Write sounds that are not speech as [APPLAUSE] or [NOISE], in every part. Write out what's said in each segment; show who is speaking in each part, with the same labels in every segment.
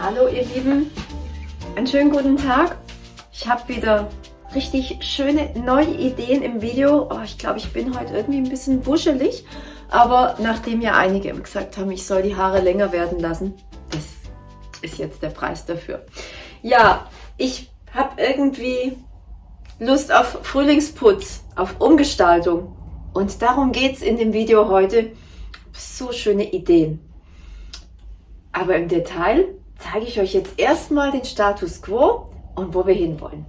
Speaker 1: Hallo ihr Lieben, einen schönen guten Tag. Ich habe wieder richtig schöne neue Ideen im Video. Oh, ich glaube, ich bin heute irgendwie ein bisschen wuschelig, aber nachdem ja einige gesagt haben, ich soll die Haare länger werden lassen, das ist jetzt der Preis dafür. Ja, ich habe irgendwie Lust auf Frühlingsputz, auf Umgestaltung und darum geht es in dem Video heute. So schöne Ideen. Aber im Detail zeige ich euch jetzt erstmal den Status Quo und wo wir hinwollen.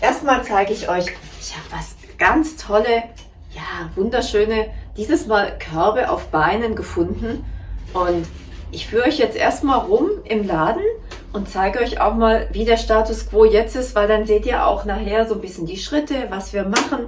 Speaker 1: Erstmal zeige ich euch, ich habe was ganz tolle, ja, wunderschöne, dieses Mal Körbe auf Beinen gefunden. Und ich führe euch jetzt erstmal rum im Laden und zeige euch auch mal, wie der Status Quo jetzt ist, weil dann seht ihr auch nachher so ein bisschen die Schritte, was wir machen,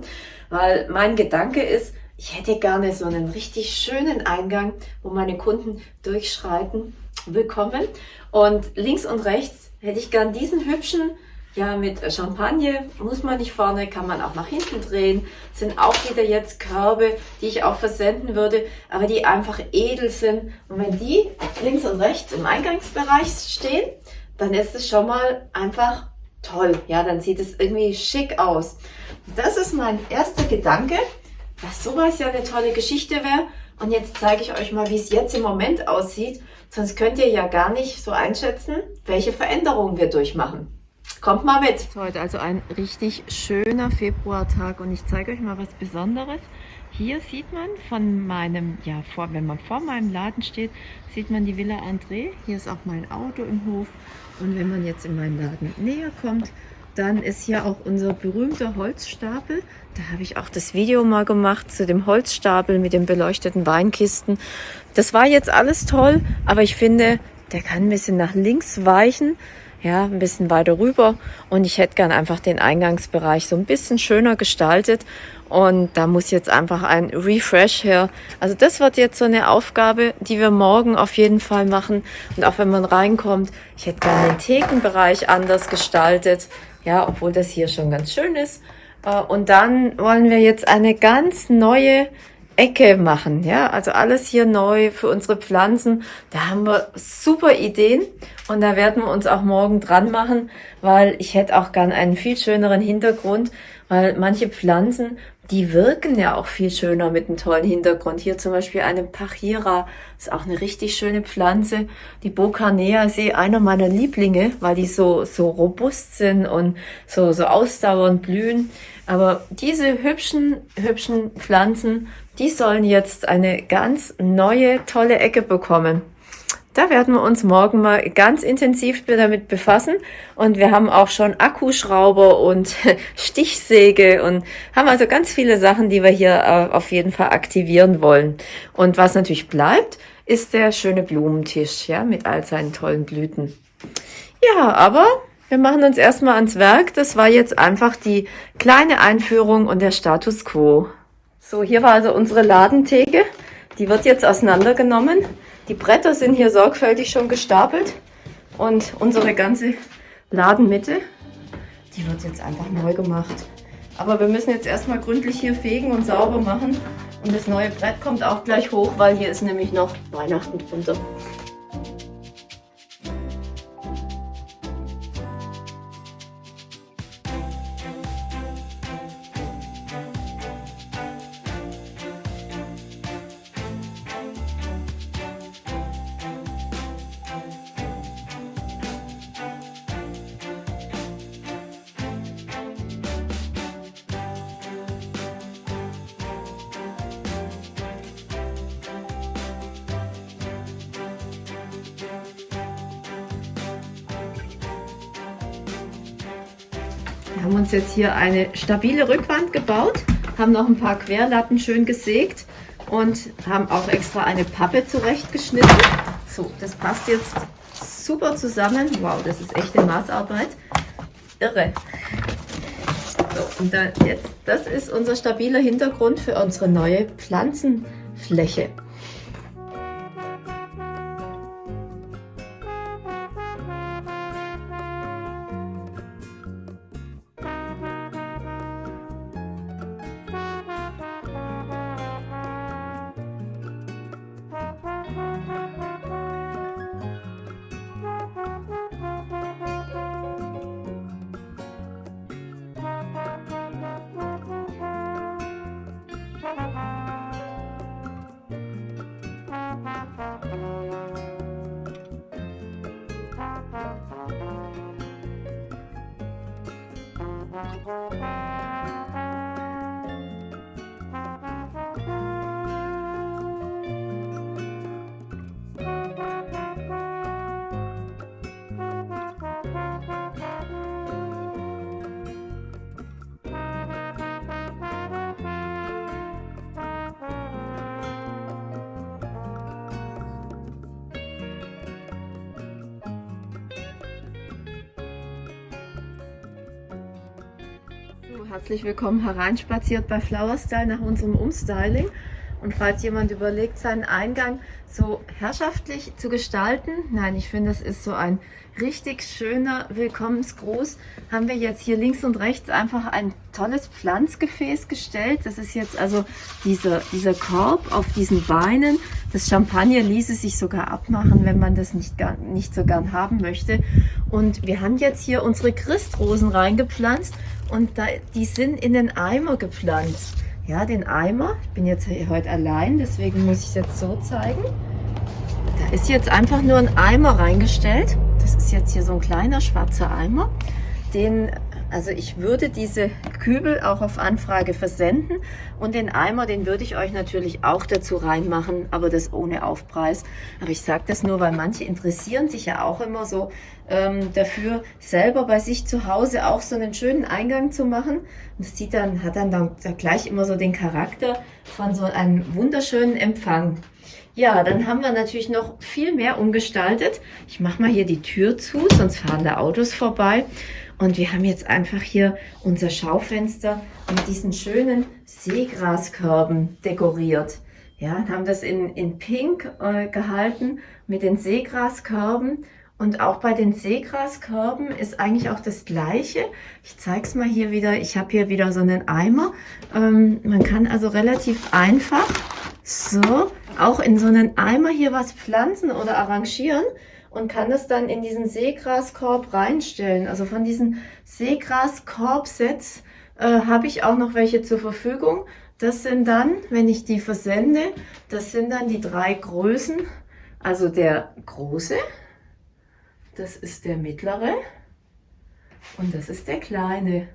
Speaker 1: weil mein Gedanke ist, ich hätte gerne so einen richtig schönen Eingang, wo meine Kunden durchschreiten. Willkommen. Und links und rechts hätte ich gern diesen hübschen, ja, mit Champagne muss man nicht vorne, kann man auch nach hinten drehen. Sind auch wieder jetzt Körbe, die ich auch versenden würde, aber die einfach edel sind. Und wenn die links und rechts im Eingangsbereich stehen, dann ist es schon mal einfach toll. Ja, dann sieht es irgendwie schick aus. Das ist mein erster Gedanke, dass sowas ja eine tolle Geschichte wäre. Und jetzt zeige ich euch mal, wie es jetzt im Moment aussieht. Sonst könnt ihr ja gar nicht so einschätzen, welche Veränderungen wir durchmachen. Kommt mal mit! Heute also ein richtig schöner Februartag und ich zeige euch mal was Besonderes. Hier sieht man von meinem, ja, vor, wenn man vor meinem Laden steht, sieht man die Villa André. Hier ist auch mein Auto im Hof. Und wenn man jetzt in meinen Laden näher kommt, dann ist hier auch unser berühmter Holzstapel. Da habe ich auch das Video mal gemacht zu dem Holzstapel mit den beleuchteten Weinkisten. Das war jetzt alles toll, aber ich finde, der kann ein bisschen nach links weichen ja, ein bisschen weiter rüber und ich hätte gern einfach den Eingangsbereich so ein bisschen schöner gestaltet und da muss jetzt einfach ein Refresh her. Also das wird jetzt so eine Aufgabe, die wir morgen auf jeden Fall machen und auch wenn man reinkommt, ich hätte gern den Thekenbereich anders gestaltet, ja, obwohl das hier schon ganz schön ist. Äh, und dann wollen wir jetzt eine ganz neue Ecke machen. Ja, also alles hier neu für unsere Pflanzen. Da haben wir super Ideen und da werden wir uns auch morgen dran machen, weil ich hätte auch gern einen viel schöneren Hintergrund, weil manche Pflanzen, die wirken ja auch viel schöner mit einem tollen Hintergrund. Hier zum Beispiel eine Pachira, ist auch eine richtig schöne Pflanze. Die Bocanea ist eh einer meiner Lieblinge, weil die so, so robust sind und so, so ausdauernd blühen. Aber diese hübschen, hübschen Pflanzen, die sollen jetzt eine ganz neue, tolle Ecke bekommen. Da werden wir uns morgen mal ganz intensiv damit befassen. Und wir haben auch schon Akkuschrauber und [LAUGHS] Stichsäge und haben also ganz viele Sachen, die wir hier äh, auf jeden Fall aktivieren wollen. Und was natürlich bleibt, ist der schöne Blumentisch, ja, mit all seinen tollen Blüten. Ja, aber wir machen uns erstmal ans Werk. Das war jetzt einfach die kleine Einführung und der Status Quo. So, hier war also unsere Ladentheke. Die wird jetzt auseinandergenommen. Die Bretter sind hier sorgfältig schon gestapelt. Und unsere ganze Ladenmitte, die wird jetzt einfach neu gemacht. Aber wir müssen jetzt erstmal gründlich hier fegen und sauber machen. Und das neue Brett kommt auch gleich hoch, weil hier ist nämlich noch Weihnachten drunter. Wir haben uns jetzt hier eine stabile Rückwand gebaut, haben noch ein paar Querlatten schön gesägt und haben auch extra eine Pappe zurechtgeschnitten. So, das passt jetzt super zusammen. Wow, das ist echte Maßarbeit. Irre. So, und dann jetzt, das ist unser stabiler Hintergrund für unsere neue Pflanzenfläche. Herzlich willkommen hereinspaziert bei Flower Style nach unserem Umstyling. Und falls jemand überlegt, seinen Eingang so herrschaftlich zu gestalten, nein, ich finde, das ist so ein richtig schöner Willkommensgruß, haben wir jetzt hier links und rechts einfach ein tolles Pflanzgefäß gestellt. Das ist jetzt also dieser, dieser Korb auf diesen Beinen. Das Champagner ließe sich sogar abmachen, wenn man das nicht, nicht so gern haben möchte. Und wir haben jetzt hier unsere Christrosen reingepflanzt und da, die sind in den Eimer gepflanzt. Ja, den Eimer. Ich bin jetzt heute allein, deswegen muss ich es jetzt so zeigen. Da ist jetzt einfach nur ein Eimer reingestellt. Das ist jetzt hier so ein kleiner schwarzer Eimer. Den also ich würde diese Kübel auch auf Anfrage versenden und den Eimer, den würde ich euch natürlich auch dazu reinmachen, aber das ohne Aufpreis. Aber ich sage das nur, weil manche interessieren sich ja auch immer so ähm, dafür, selber bei sich zu Hause auch so einen schönen Eingang zu machen. Und das sieht dann, hat dann, dann gleich immer so den Charakter von so einem wunderschönen Empfang. Ja, dann haben wir natürlich noch viel mehr umgestaltet. Ich mache mal hier die Tür zu, sonst fahren da Autos vorbei. Und wir haben jetzt einfach hier unser Schaufenster mit diesen schönen Seegraskörben dekoriert. Ja, haben das in, in Pink äh, gehalten mit den Seegraskörben. Und auch bei den Seegraskörben ist eigentlich auch das Gleiche. Ich zeige es mal hier wieder. Ich habe hier wieder so einen Eimer. Ähm, man kann also relativ einfach so auch in so einen Eimer hier was pflanzen oder arrangieren und kann das dann in diesen Seegraskorb reinstellen. Also von diesen Seegraskorbsets äh, habe ich auch noch welche zur Verfügung. Das sind dann, wenn ich die versende, das sind dann die drei Größen. Also der große, das ist der mittlere und das ist der kleine.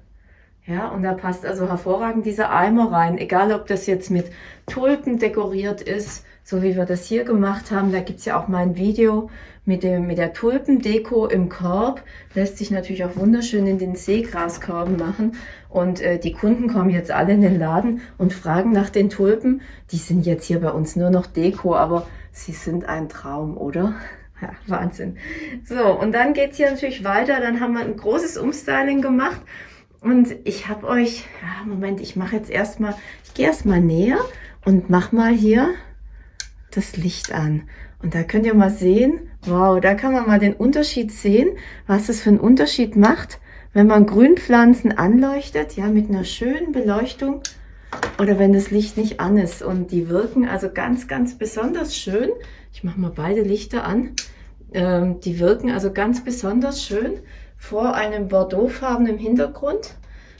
Speaker 1: Ja, und da passt also hervorragend dieser Eimer rein, egal ob das jetzt mit Tulpen dekoriert ist, so wie wir das hier gemacht haben. Da gibt's ja auch mal ein Video mit, dem, mit der Tulpendeko im Korb. Lässt sich natürlich auch wunderschön in den Seegraskorben machen. Und äh, die Kunden kommen jetzt alle in den Laden und fragen nach den Tulpen. Die sind jetzt hier bei uns nur noch Deko, aber sie sind ein Traum, oder? [LAUGHS] Ja, Wahnsinn. So, und dann geht's hier natürlich weiter. Dann haben wir ein großes Umstyling gemacht. Und ich habe euch, ja, Moment, ich mache jetzt erstmal, ich gehe erstmal näher und mach mal hier das Licht an. Und da könnt ihr mal sehen, wow, da kann man mal den Unterschied sehen, was das für einen Unterschied macht, wenn man Grünpflanzen anleuchtet, ja, mit einer schönen Beleuchtung oder wenn das Licht nicht an ist. Und die wirken also ganz, ganz besonders schön. Ich mache mal beide Lichter an. Ähm, die wirken also ganz besonders schön vor einem bordeauxfarbenen Hintergrund.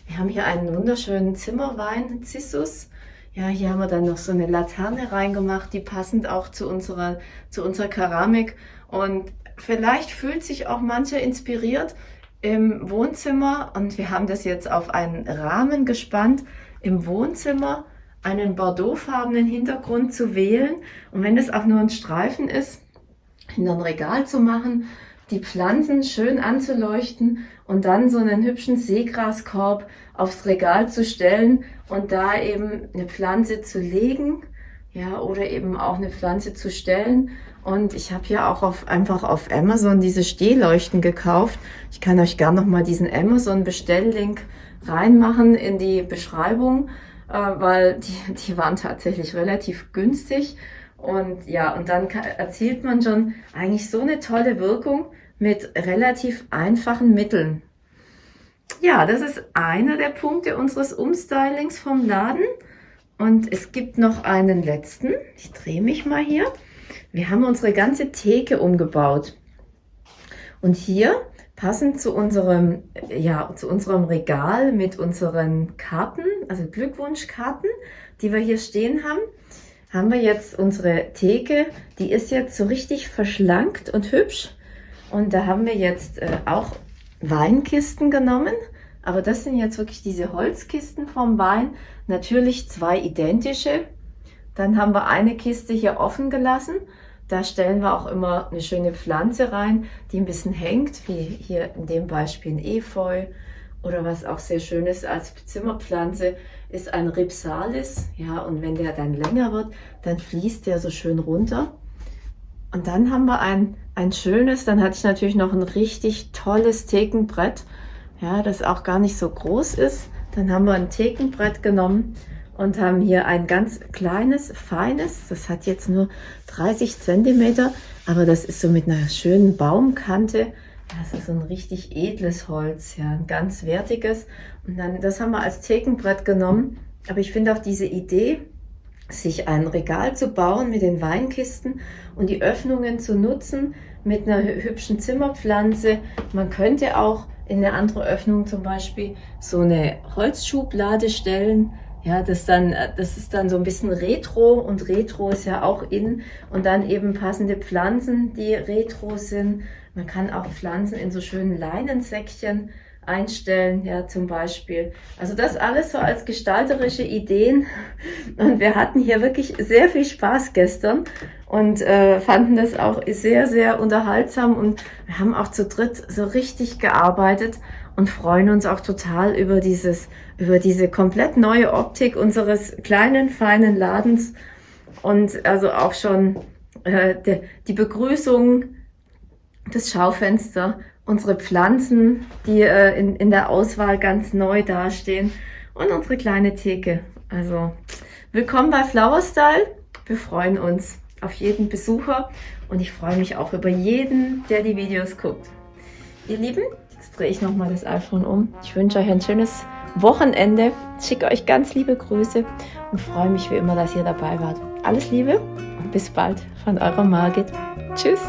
Speaker 1: Wir haben hier einen wunderschönen Zimmerwein, Cissus. Ja, hier haben wir dann noch so eine Laterne reingemacht, die passend auch zu unserer, zu unserer Keramik. Und vielleicht fühlt sich auch mancher inspiriert im Wohnzimmer. Und wir haben das jetzt auf einen Rahmen gespannt, im Wohnzimmer einen bordeauxfarbenen Hintergrund zu wählen. Und wenn es auch nur ein Streifen ist, hinter ein Regal zu machen, die Pflanzen schön anzuleuchten und dann so einen hübschen Seegraskorb aufs Regal zu stellen und da eben eine Pflanze zu legen, ja, oder eben auch eine Pflanze zu stellen. Und ich habe hier auch auf, einfach auf Amazon diese Stehleuchten gekauft. Ich kann euch gerne noch mal diesen Amazon Bestelllink reinmachen in die Beschreibung, äh, weil die, die waren tatsächlich relativ günstig. Und ja, und dann erzielt man schon eigentlich so eine tolle Wirkung mit relativ einfachen Mitteln. Ja, das ist einer der Punkte unseres Umstylings vom Laden. Und es gibt noch einen letzten. Ich drehe mich mal hier. Wir haben unsere ganze Theke umgebaut. Und hier, passend zu unserem, ja, zu unserem Regal mit unseren Karten, also Glückwunschkarten, die wir hier stehen haben, haben wir jetzt unsere Theke. Die ist jetzt so richtig verschlankt und hübsch. Und da haben wir jetzt äh, auch Weinkisten genommen, Aber das sind jetzt wirklich diese Holzkisten vom Wein. Natürlich zwei identische. Dann haben wir eine Kiste hier offen gelassen. Da stellen wir auch immer eine schöne Pflanze rein, die ein bisschen hängt, wie hier in dem Beispiel ein Efeu. Oder was auch sehr schön ist als Zimmerpflanze, ist ein Ripsalis. Ja, und wenn der dann länger wird, dann fließt der so schön runter. Und dann haben wir ein, ein schönes, dann hatte ich natürlich noch ein richtig tolles Thekenbrett, ja, das auch gar nicht so groß ist. Dann haben wir ein Thekenbrett genommen und haben hier ein ganz kleines, feines, das hat jetzt nur 30 Zentimeter, aber das ist so mit einer schönen Baumkante. Das ist ein richtig edles Holz, ja, ein ganz wertiges. Und dann, das haben wir als Thekenbrett genommen. Aber ich finde auch diese Idee, sich ein Regal zu bauen mit den Weinkisten und die Öffnungen zu nutzen mit einer hübschen Zimmerpflanze. Man könnte auch in eine andere Öffnung zum Beispiel so eine Holzschublade stellen. Ja, das, dann, das ist dann so ein bisschen Retro und Retro ist ja auch in und dann eben passende Pflanzen, die Retro sind. Man kann auch Pflanzen in so schönen Leinensäckchen einstellen, ja, zum Beispiel. Also das alles so als gestalterische Ideen. Und wir hatten hier wirklich sehr viel Spaß gestern und äh, fanden das auch sehr, sehr unterhaltsam und wir haben auch zu dritt so richtig gearbeitet und freuen uns auch total über dieses, über diese komplett neue Optik unseres kleinen, feinen Ladens und also auch schon äh, de, die Begrüßung, das Schaufenster unsere Pflanzen, die äh, in, in der Auswahl ganz neu dastehen und unsere kleine Theke. Also willkommen bei Flower Style. Wir freuen uns auf jeden Besucher und ich freue mich auch über jeden, der die Videos guckt. Ihr Lieben, jetzt drehe ich nochmal das iPhone um. Ich wünsche euch ein schönes Wochenende, schicke euch ganz liebe Grüße und freue mich wie immer, dass ihr dabei wart. Alles Liebe und bis bald von eurer Margit. Tschüss!